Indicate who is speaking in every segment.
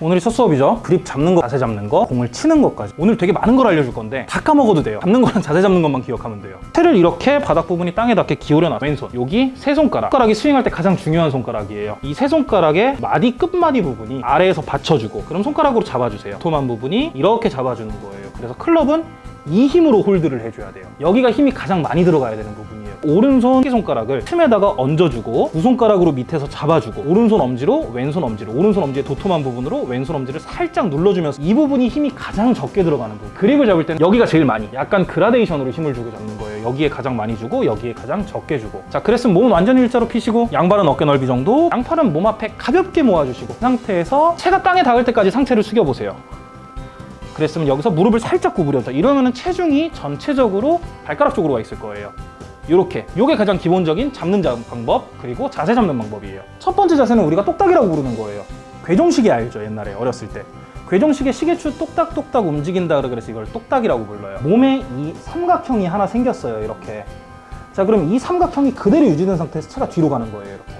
Speaker 1: 오늘이 첫 수업이죠. 그립 잡는 거, 자세 잡는 거, 공을 치는 것까지. 오늘 되게 많은 걸 알려줄 건데 다 까먹어도 돼요. 잡는 거랑 자세 잡는 것만 기억하면 돼요. 채를 이렇게 바닥 부분이 땅에 닿게 기울여 놔. 왼손. 여기 세 손가락. 손가락이 스윙할 때 가장 중요한 손가락이에요. 이 세 손가락의 마디 끝마디 부분이 아래에서 받쳐주고 그럼 손가락으로 잡아주세요. 도톰한 부분이 이렇게 잡아주는 거예요. 그래서 클럽은 이 힘으로 홀드를 해줘야 돼요. 여기가 힘이 가장 많이 들어가야 되는 부분이에요. 오른손 새끼손가락을 틈에다가 얹어주고 두 손가락으로 밑에서 잡아주고 오른손 엄지로 왼손 엄지로 오른손 엄지의 도톰한 부분으로 왼손 엄지를 살짝 눌러주면서 이 부분이 힘이 가장 적게 들어가는 부분. 그립을 잡을 때는 여기가 제일 많이 약간 그라데이션으로 힘을 주고 잡는 거예요. 여기에 가장 많이 주고 여기에 가장 적게 주고. 자 그랬으면 몸은 완전히 일자로 피시고 양발은 어깨 넓이 정도 양팔은 몸 앞에 가볍게 모아주시고 그 상태에서 체가 땅에 닿을 때까지 상체를 숙여보세요 그랬으면 여기서 무릎을 살짝 구부려줘 이러면은 체중이 전체적으로 발가락 쪽으로 와 있을 거예요. 이렇게. 이게 가장 기본적인 잡는 자- 방법 그리고 자세 잡는 방법이에요. 첫 번째 자세는 우리가 똑딱이라고 부르는 거예요. 괴종시계 알죠 옛날에 어렸을 때. 괴종시계 시계추 똑딱똑딱 움직인다 그래서 이걸 똑딱이라고 불러요. 몸에 이 삼각형이 하나 생겼어요 이렇게. 자 그럼 이 삼각형이 그대로 유지된 상태에서 차가 뒤로 가는 거예요 이렇게.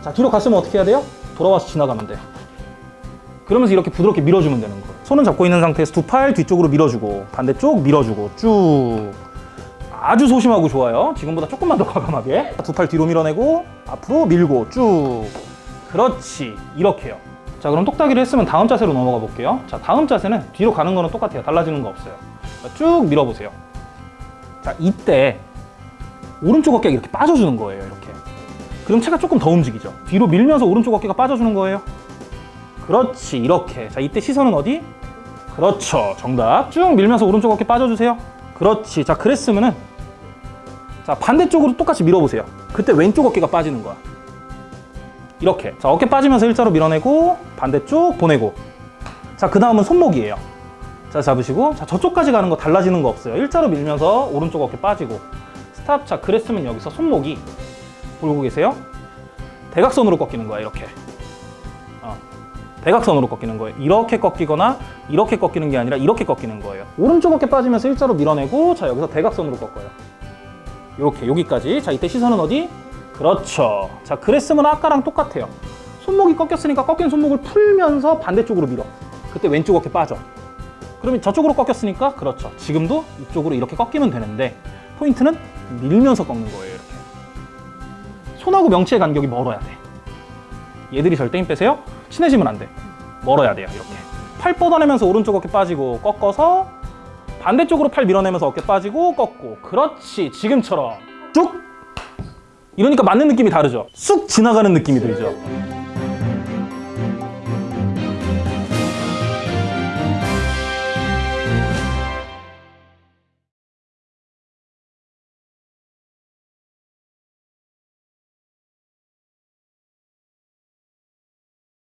Speaker 1: 자 뒤로 갔으면 어떻게 해야 돼요? 돌아와서 지나가면 돼요 그러면서 이렇게 부드럽게 밀어주면 되는 거예요. 손은 잡고 있는 상태에서 두 팔 뒤쪽으로 밀어주고 반대쪽 밀어주고 쭉. 아주 소심하고 좋아요. 지금보다 조금만 더 과감하게. 두 팔 뒤로 밀어내고 앞으로 밀고 쭉. 그렇지. 이렇게요. 자 그럼 똑딱이를 했으면 다음 자세로 넘어가 볼게요. 자 다음 자세는 뒤로 가는 거는 똑같아요. 달라지는 거 없어요. 자, 쭉 밀어보세요. 자 이때 오른쪽 어깨가 이렇게 빠져주는 거예요 이렇게. 그럼 체가 조금 더 움직이죠. 뒤로 밀면서 오른쪽 어깨가 빠져주는 거예요 그렇지 이렇게. 자 이때 시선은 어디? 그렇죠. 정답. 쭉 밀면서 오른쪽 어깨 빠져주세요. 그렇지. 자 그랬으면은 자 반대쪽으로 똑같이 밀어보세요. 그때 왼쪽 어깨가 빠지는 거야. 이렇게. 자 어깨 빠지면서 일자로 밀어내고 반대쪽 보내고. 자 그 다음은 손목이에요. 자 잡으시고. 자 저쪽까지 가는 거 달라지는 거 없어요. 일자로 밀면서 오른쪽 어깨 빠지고. 스탑. 자 그랬으면 여기서 손목이 보고 계세요. 대각선으로 꺾이는 거야 이렇게. 어. 대각선으로 꺾이는 거예요. 이렇게 꺾이거나 이렇게 꺾이는 게 아니라 이렇게 꺾이는 거예요. 오른쪽 어깨 빠지면서 일자로 밀어내고 자 여기서 대각선으로 꺾어요. 이렇게 여기까지. 자 이때 시선은 어디? 그렇죠. 자 그랬으면 아까랑 똑같아요. 손목이 꺾였으니까 꺾인 손목을 풀면서 반대쪽으로 밀어. 그때 왼쪽 어깨 빠져. 그러면 저쪽으로 꺾였으니까 그렇죠. 지금도 이쪽으로 이렇게 꺾이면 되는데 포인트는 밀면서 꺾는 거예요 이렇게. 손하고 명치의 간격이 멀어야 돼 얘들이 절대 힘 빼세요? 친해지면 안돼. 멀어야 돼요 이렇게. 팔 뻗어내면서 오른쪽 어깨 빠지고 꺾어서 반대쪽으로 팔 밀어내면서 어깨 빠지고 꺾고. 그렇지 지금처럼. 쭉! 이러니까 맞는 느낌이 다르죠? 쑥 지나가는 느낌이 들죠